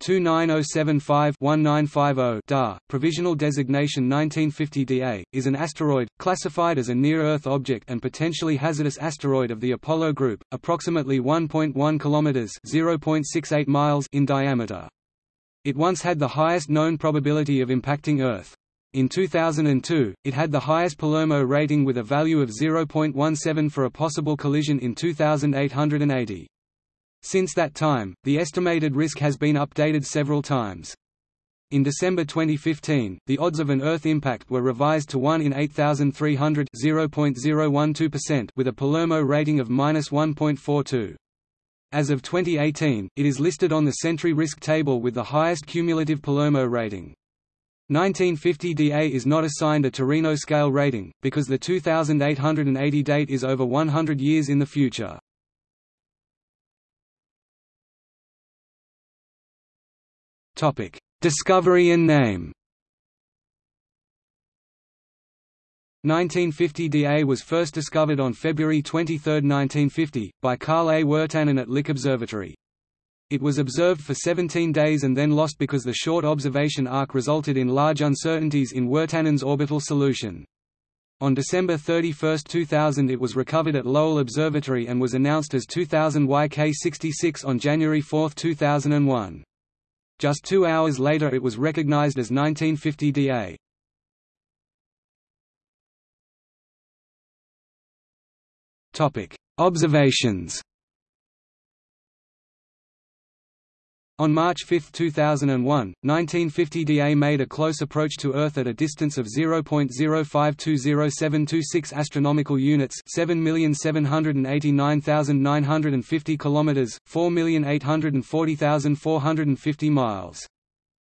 290751-1950 DA, provisional designation 1950 DA, is an asteroid, classified as a near-Earth object and potentially hazardous asteroid of the Apollo group, approximately 1.1 km (0.68 miles) in diameter. It once had the highest known probability of impacting Earth. In 2002, it had the highest Palermo rating with a value of 0.17 for a possible collision in 2880. Since that time, the estimated risk has been updated several times. In December 2015, the odds of an Earth impact were revised to 1 in 8,300 with a Palermo rating of -1.42. As of 2018, it is listed on the Sentry risk table with the highest cumulative Palermo rating. 1950 DA is not assigned a Torino scale rating, because the 2880 date is over 100 years in the future. Discovery and name 1950 DA was first discovered on February 23, 1950, by Carl A. Wirtanen at Lick Observatory. It was observed for 17 days and then lost because the short observation arc resulted in large uncertainties in Wirtanen's orbital solution. On December 31, 2000 it was recovered at Lowell Observatory and was announced as 2000 YK66 on January 4, 2001. Just two hours later it was recognized as 1950 DA. Observations On March 5, 2001, 1950 DA made a close approach to Earth at a distance of 0.0520726 astronomical units, 7,789,950 kilometers, 4,840,450 miles.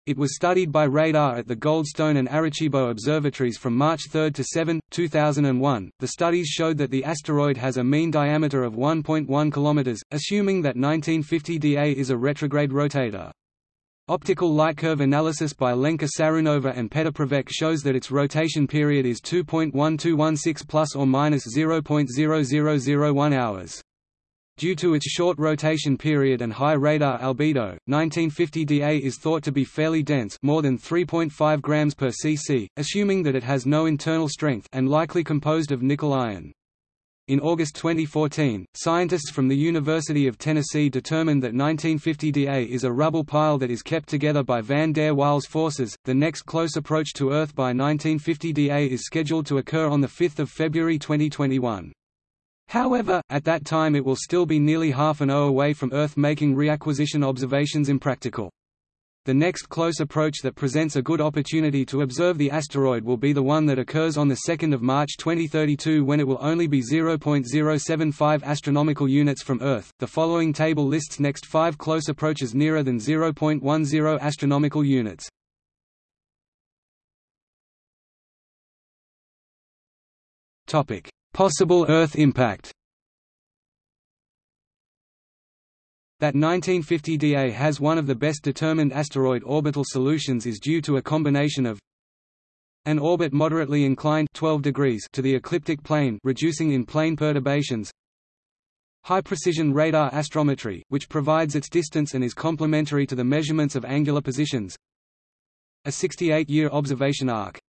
It was studied by radar at the Goldstone and Arecibo observatories from March 3 to 7, 2001. The studies showed that the asteroid has a mean diameter of 1.1 km, assuming that 1950 DA is a retrograde rotator. Optical light curve analysis by Lenka Sarunova and Petr Pravec shows that its rotation period is 2.1216 plus or minus 0.0001 hours. Due to its short rotation period and high radar albedo, 1950 Da is thought to be fairly dense more than 3.5 grams per cc, assuming that it has no internal strength and likely composed of nickel iron. In August 2014, scientists from the University of Tennessee determined that 1950 Da is a rubble pile that is kept together by van der Waals forces. The next close approach to Earth by 1950 Da is scheduled to occur on 5 February 2021. However, at that time it will still be nearly half an hour away from Earth making reacquisition observations impractical. The next close approach that presents a good opportunity to observe the asteroid will be the one that occurs on 2 March 2032 when it will only be 0.075 astronomical units from Earth. The following table lists next 5 close approaches nearer than 0.10 astronomical units. Topic: Possible Earth impact. That 1950 DA has one of the best determined asteroid orbital solutions is due to a combination of an orbit moderately inclined 12 degrees to the ecliptic plane reducing in plane perturbations high-precision radar astrometry, which provides its distance and is complementary to the measurements of angular positions a 68-year observation arc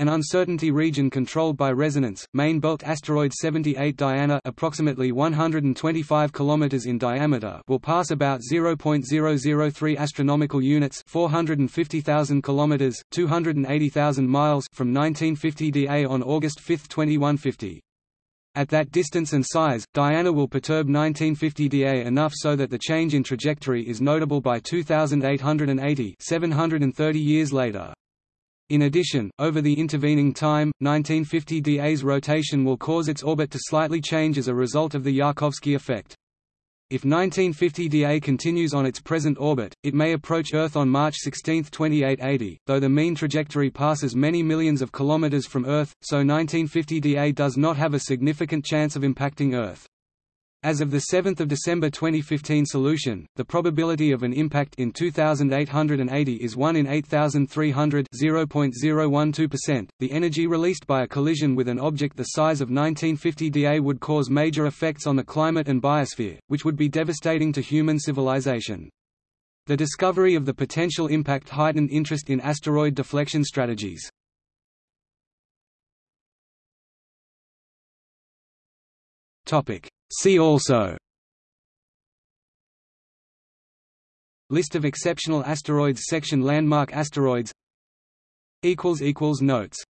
an uncertainty region controlled by resonance, main belt asteroid 78 Diana approximately 125 km in diameter will pass about 0.003 astronomical units 450,000 km, 280,000 miles from 1950 DA on August 5, 2150. At that distance and size, Diana will perturb 1950 DA enough so that the change in trajectory is notable by 2880 730 years later. In addition, over the intervening time, 1950 DA's rotation will cause its orbit to slightly change as a result of the Yarkovsky effect. If 1950 DA continues on its present orbit, it may approach Earth on March 16, 2880, though the mean trajectory passes many millions of kilometers from Earth, so 1950 DA does not have a significant chance of impacting Earth. As of the 7 December 2015 solution, the probability of an impact in 2880 is 1 in 8300 0.012%. The energy released by a collision with an object the size of 1950 Da would cause major effects on the climate and biosphere, which would be devastating to human civilization. The discovery of the potential impact heightened interest in asteroid deflection strategies. See also. List of exceptional asteroids Section Landmark asteroids. Notes